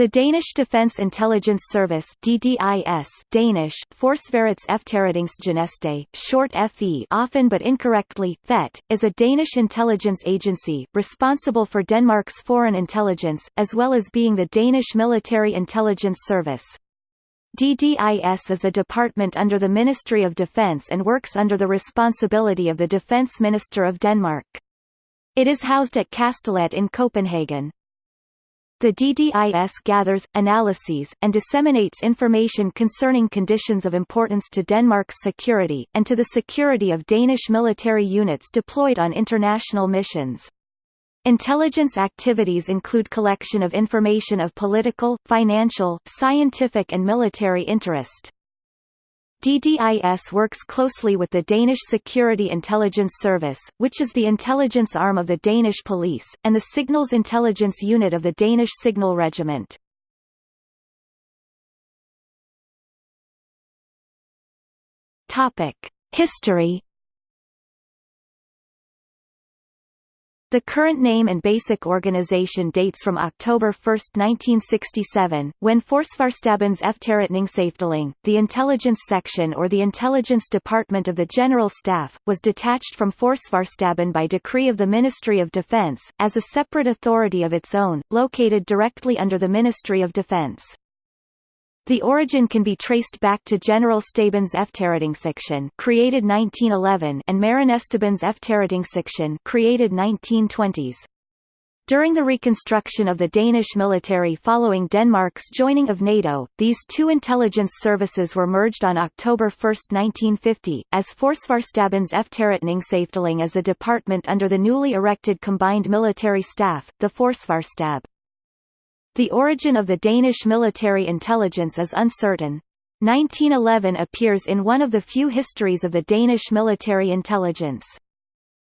The Danish Defence Intelligence Service DDIS Danish Forsvarets short FE often but incorrectly, FET, is a Danish intelligence agency, responsible for Denmark's foreign intelligence, as well as being the Danish Military Intelligence Service. DDIS is a department under the Ministry of Defence and works under the responsibility of the Defence Minister of Denmark. It is housed at Kastellet in Copenhagen. The DDIS gathers, analyses, and disseminates information concerning conditions of importance to Denmark's security, and to the security of Danish military units deployed on international missions. Intelligence activities include collection of information of political, financial, scientific and military interest. DDIS works closely with the Danish Security Intelligence Service, which is the intelligence arm of the Danish police, and the Signals Intelligence Unit of the Danish Signal Regiment. History The current name and basic organization dates from October 1, 1967, when Forsvarsstabens Efterretningsafdeling, the intelligence section or the intelligence department of the General Staff, was detached from Forsvarsstaben by decree of the Ministry of Defense, as a separate authority of its own, located directly under the Ministry of Defense. The origin can be traced back to General Stabens Efterretningssektion created 1911 and Marinestabens Efterretningssektion created 1920s. During the reconstruction of the Danish military following Denmark's joining of NATO, these two intelligence services were merged on October 1, 1950, as Forsvarsstabens Efterretningsafdeling as a department under the newly erected combined military staff, the Forsvarsstab. The origin of the Danish military intelligence is uncertain. 1911 appears in one of the few histories of the Danish military intelligence.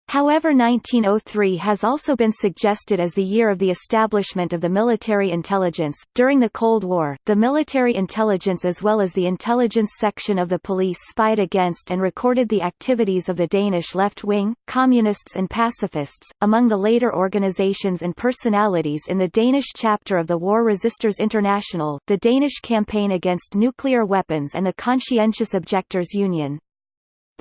However 1903 has also been suggested as the year of the establishment of the military intelligence. During the Cold War, the military intelligence as well as the intelligence section of the police spied against and recorded the activities of the Danish left wing, communists and pacifists. Among the later organizations and personalities in the Danish chapter of the War Resisters International, the Danish Campaign Against Nuclear Weapons and the Conscientious Objectors Union.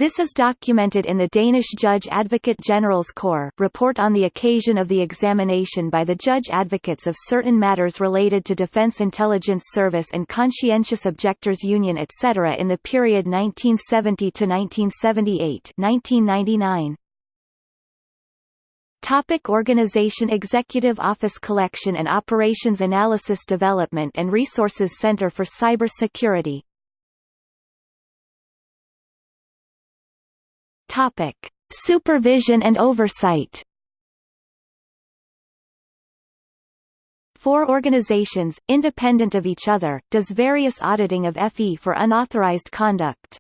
This is documented in the Danish Judge Advocate General's Corps report on the occasion of the examination by the judge advocates of certain matters related to Defense Intelligence Service and Conscientious Objectors Union etc. in the period 1970 to 1978 1999. Topic Organization Executive Office Collection and Operations Analysis Development and Resources Center for Cyber Topic: Supervision and oversight. Four organizations, independent of each other, does various auditing of FE for unauthorized conduct.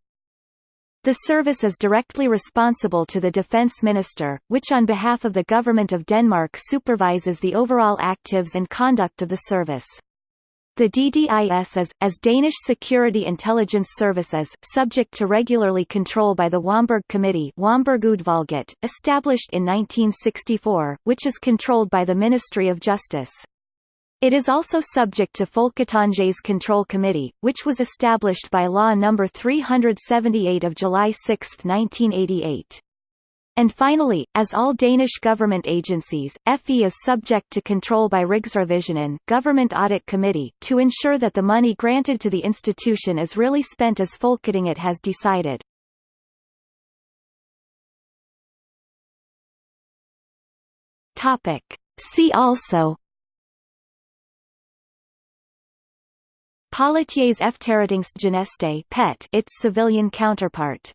The service is directly responsible to the Defence Minister, which on behalf of the Government of Denmark supervises the overall actives and conduct of the service. The DDIS is, as Danish Security Intelligence Services, subject to regularly control by the Wamberg Committee established in 1964, which is controlled by the Ministry of Justice. It is also subject to Folketingets Control Committee, which was established by Law No. 378 of July 6, 1988. And finally, as all Danish government agencies, FE is subject to control by Rigsrevisionen Government Audit Committee to ensure that the money granted to the institution is really spent as Folketinget has decided. Topic. See also Politiets Efterretningstjeneste PET its civilian counterpart